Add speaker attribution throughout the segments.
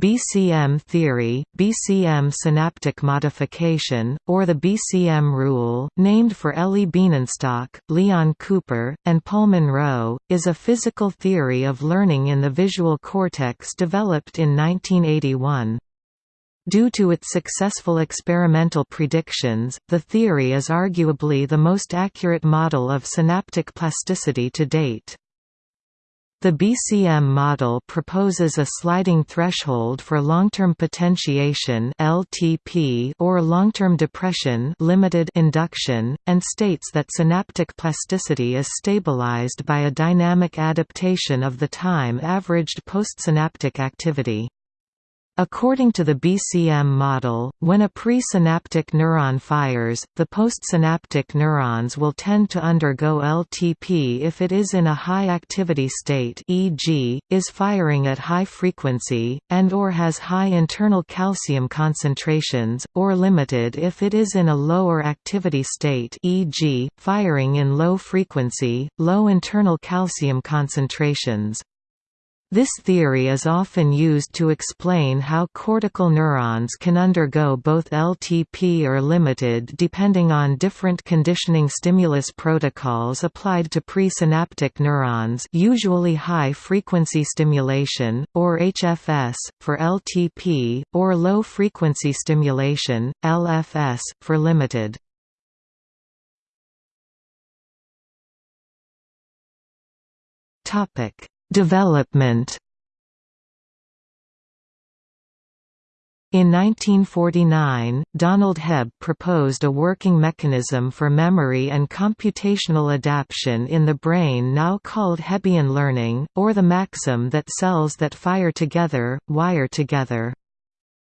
Speaker 1: BCM theory, BCM synaptic modification, or the BCM rule, named for Elie Bienenstock, Leon Cooper, and Paul Munro, is a physical theory of learning in the visual cortex developed in 1981. Due to its successful experimental predictions, the theory is arguably the most accurate model of synaptic plasticity to date. The BCM model proposes a sliding threshold for long-term potentiation (LTP) or long-term depression (limited induction) and states that synaptic plasticity is stabilized by a dynamic adaptation of the time averaged postsynaptic activity. According to the BCM model, when a presynaptic neuron fires, the postsynaptic neurons will tend to undergo LTP if it is in a high-activity state e.g., is firing at high frequency, and or has high internal calcium concentrations, or limited if it is in a lower activity state e.g., firing in low frequency, low internal calcium concentrations. This theory is often used to explain how cortical neurons can undergo both LTP or limited depending on different conditioning stimulus protocols applied to presynaptic neurons usually high-frequency stimulation, or HFS, for LTP, or low-frequency stimulation, LFS, for limited. Topic Development In 1949, Donald Hebb proposed a working mechanism for memory and computational adaptation in the brain now called Hebbian learning, or the maxim that cells that fire together, wire together.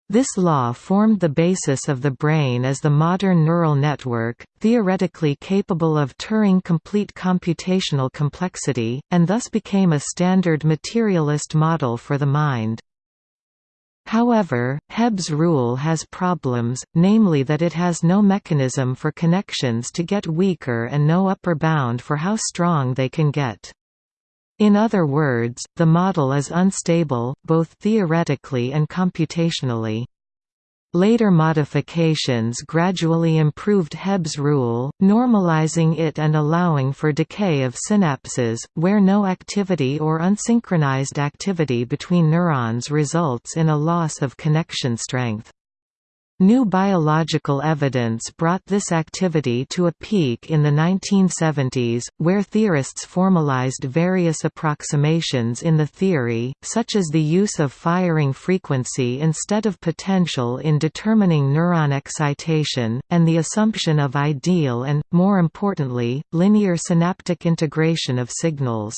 Speaker 1: This law formed the basis of the brain as the modern neural network, theoretically capable of Turing-complete computational complexity, and thus became a standard materialist model for the mind. However, Hebb's rule has problems, namely that it has no mechanism for connections to get weaker and no upper bound for how strong they can get. In other words, the model is unstable, both theoretically and computationally. Later modifications gradually improved Hebb's rule, normalizing it and allowing for decay of synapses, where no activity or unsynchronized activity between neurons results in a loss of connection strength. New biological evidence brought this activity to a peak in the 1970s, where theorists formalized various approximations in the theory, such as the use of firing frequency instead of potential in determining neuron excitation, and the assumption of ideal and, more importantly, linear synaptic integration of signals.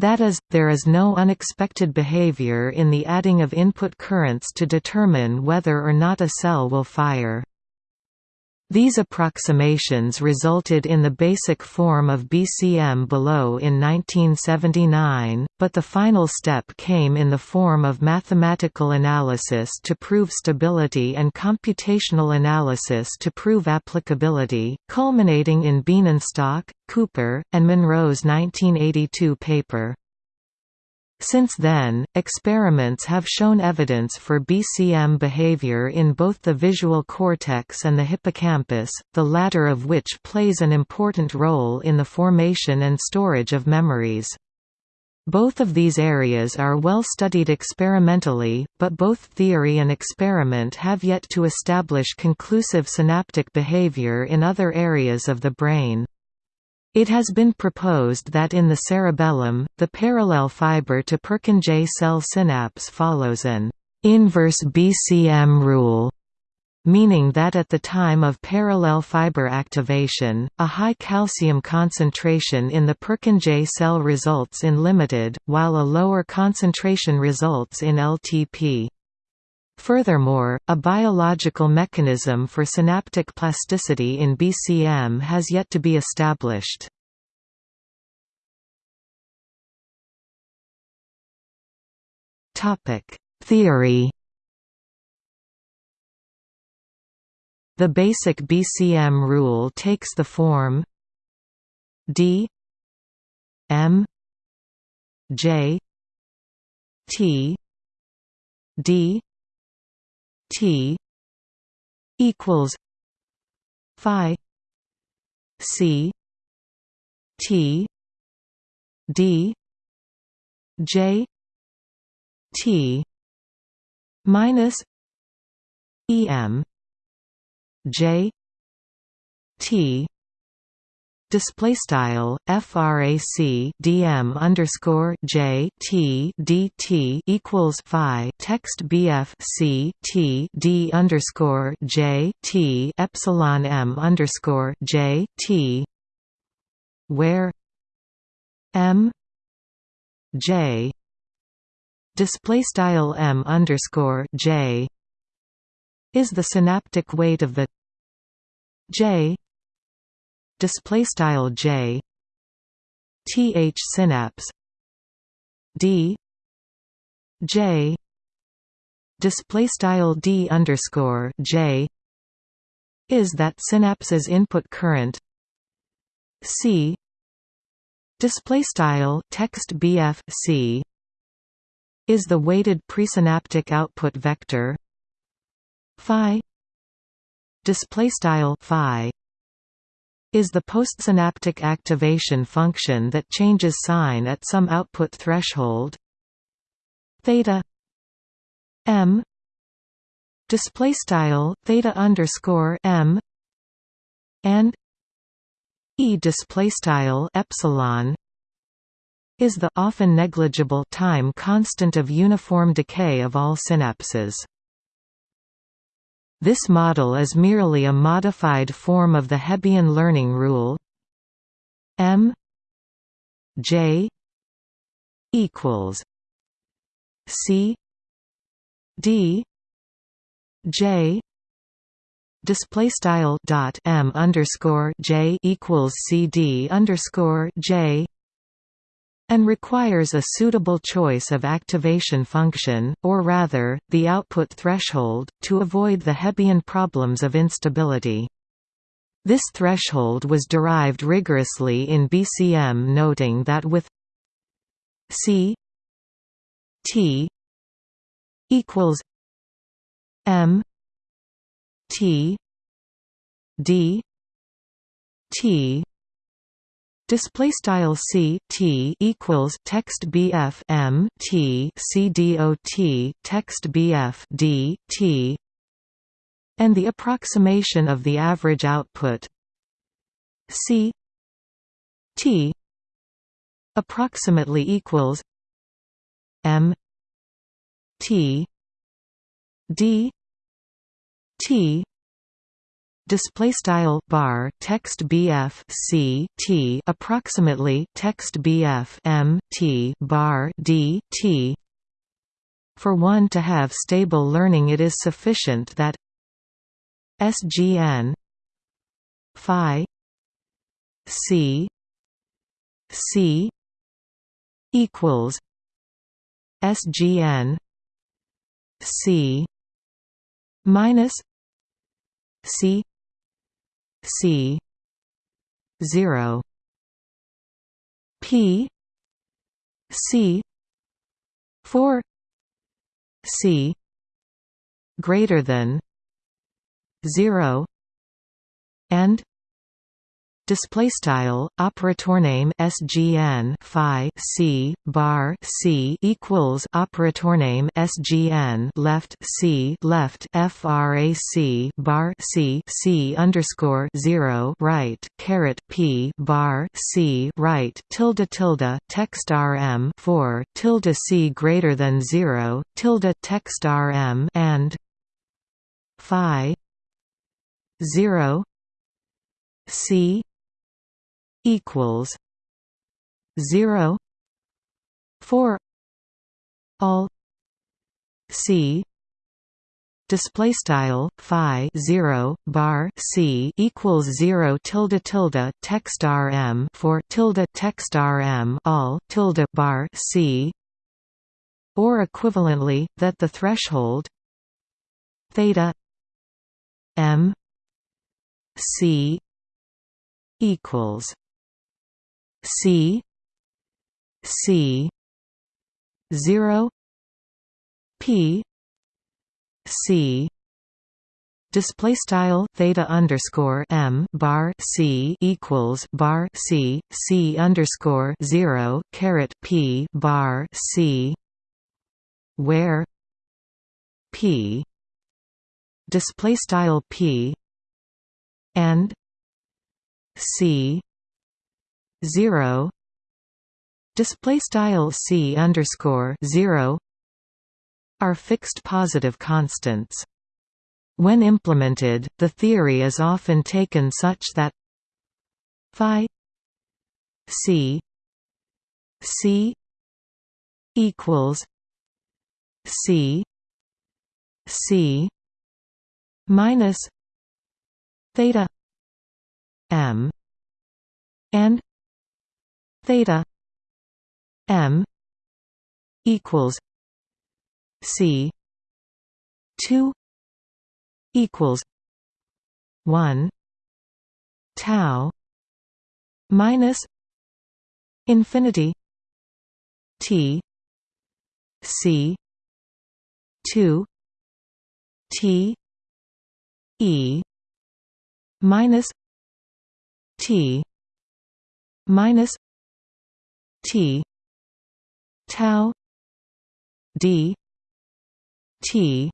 Speaker 1: That is, there is no unexpected behavior in the adding of input currents to determine whether or not a cell will fire. These approximations resulted in the basic form of BCM below in 1979, but the final step came in the form of mathematical analysis to prove stability and computational analysis to prove applicability, culminating in Bienenstock, Cooper, and Munro's 1982 paper. Since then, experiments have shown evidence for BCM behavior in both the visual cortex and the hippocampus, the latter of which plays an important role in the formation and storage of memories. Both of these areas are well studied experimentally, but both theory and experiment have yet to establish conclusive synaptic behavior in other areas of the brain. It has been proposed that in the cerebellum, the parallel fiber to Purkinje cell synapse follows an inverse BCM rule, meaning that at the time of parallel fiber activation, a high calcium concentration in the Purkinje cell results in limited, while a lower concentration results in LTP. Furthermore, a biological mechanism for synaptic plasticity in BCM has yet to be established. Theory The basic BCM rule takes the form D M J T d t equals phi c t d j t minus em j t display style frac dm underscore j t dt equals phi text bf c t d underscore j t epsilon m underscore j t. Where m j. Display style m underscore j is the synaptic weight of the j display style j th synapse d j display style d underscore j is that synapse's input current c display style text bf c is the weighted presynaptic output vector phi display style phi is the postsynaptic activation function that changes sign at some output threshold. Theta m display style theta underscore m and e display style epsilon is the often negligible time constant of uniform decay of all synapses this model is merely a modified form of the Hebbian learning rule. M J equals C D J display style dot M underscore J equals C D underscore J and requires a suitable choice of activation function, or rather, the output threshold, to avoid the Hebbian problems of instability. This threshold was derived rigorously in BCM noting that with C T equals M T D T Display style c t equals text bf m t c dot text bf d t, and the approximation of the average output. C t approximately equals m t d t display style bar text bf c t approximately text bf m t bar d t. For one to have stable learning it is sufficient that sgn phi c c equals sgn c minus c C zero P C four C greater than zero and display style operator name sgn phi c bar c equals operator name sgn left c left frac bar c c underscore 0 right caret p bar c right tilde tilde text rm 4 tilde c greater than 0 tilde text rm and phi 0 c equals zero for all C display style phi 0 bar c equals 0 tilde tilde text rm for tilde text rm all tilde bar c or equivalently that the threshold theta m c equals C C zero P c. Display style theta underscore m bar c equals bar c c underscore zero caret p bar c where p display style p and c zero display style c underscore zero are fixed positive constants. When implemented, the theory is often taken such that phi c c equals c c minus theta m and theta m equals c 2 equals 1 tau minus infinity t c 2 t e minus t minus t. Tau. D. T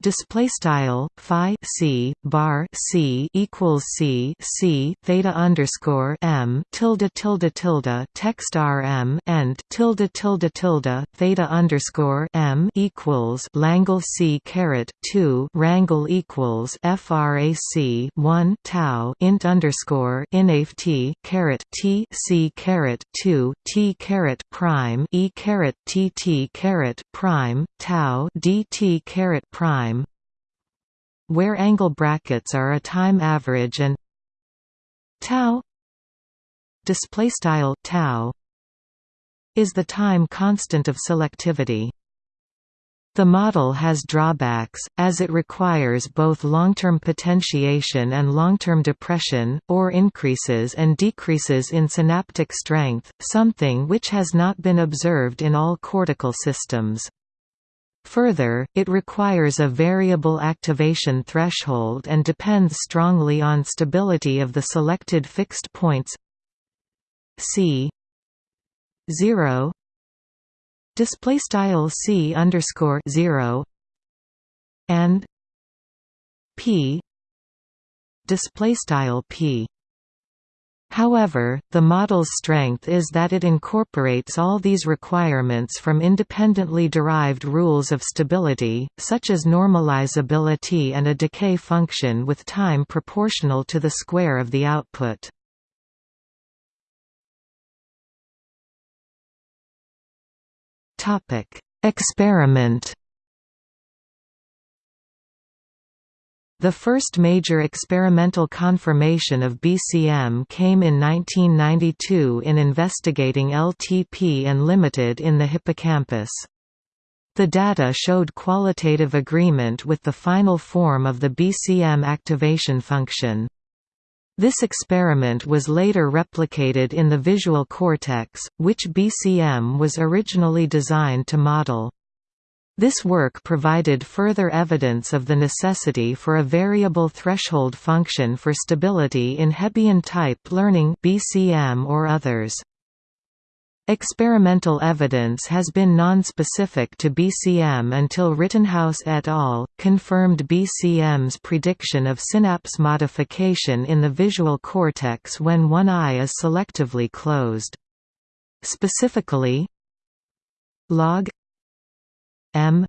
Speaker 1: display style phi c bar c equals c c theta underscore m tilde tilde tilde text rm and tilde tilde tilde theta underscore m equals langle c caret two rangle equals frac one tau int underscore inaf t caret t c caret two t caret prime e caret t t caret prime tau dt caret prime where angle brackets are a time average and tau display style tau is the time constant of selectivity the model has drawbacks, as it requires both long-term potentiation and long-term depression, or increases and decreases in synaptic strength, something which has not been observed in all cortical systems. Further, it requires a variable activation threshold and depends strongly on stability of the selected fixed points c 0 display style c underscore 0 and p. Display style p However, the model's strength is that it incorporates all these requirements from independently derived rules of stability, such as normalizability and a decay function with time proportional to the square of the output. Experiment The first major experimental confirmation of BCM came in 1992 in investigating LTP and limited in the hippocampus. The data showed qualitative agreement with the final form of the BCM activation function. This experiment was later replicated in the visual cortex, which BCM was originally designed to model. This work provided further evidence of the necessity for a variable threshold function for stability in Hebbian-type learning BCM or others. Experimental evidence has been non-specific to BCM until Rittenhouse et al. confirmed BCM's prediction of synapse modification in the visual cortex when one eye is selectively closed. Specifically, log M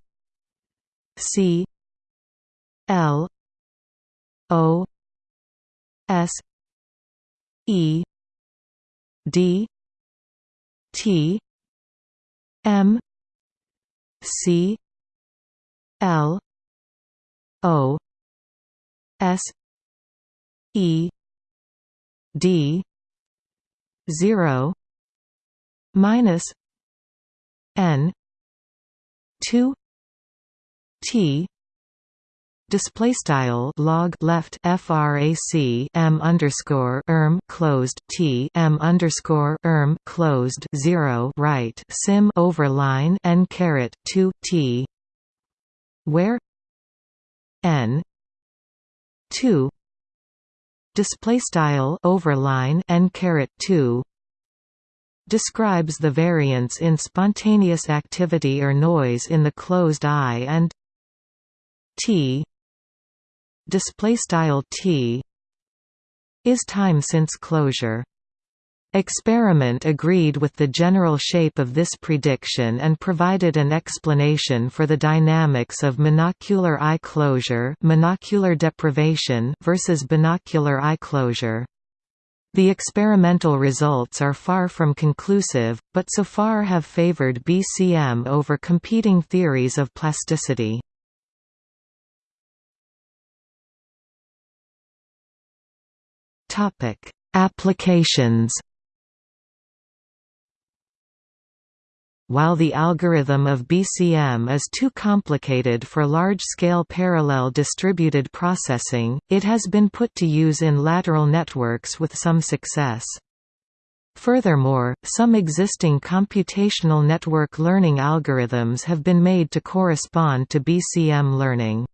Speaker 1: C L O S E D T M C L O S E D zero minus N two T display style log left frac m underscore erm closed t m underscore erm closed zero right sim over line n caret two t where n 2 display style overline n caret 2 describes the variance in spontaneous activity or noise in the closed eye and t display style t is time since closure Experiment agreed with the general shape of this prediction and provided an explanation for the dynamics of monocular eye closure monocular deprivation versus binocular eye closure. The experimental results are far from conclusive, but so far have favored BCM over competing theories of plasticity. Applications While the algorithm of BCM is too complicated for large-scale parallel distributed processing, it has been put to use in lateral networks with some success. Furthermore, some existing computational network learning algorithms have been made to correspond to BCM learning.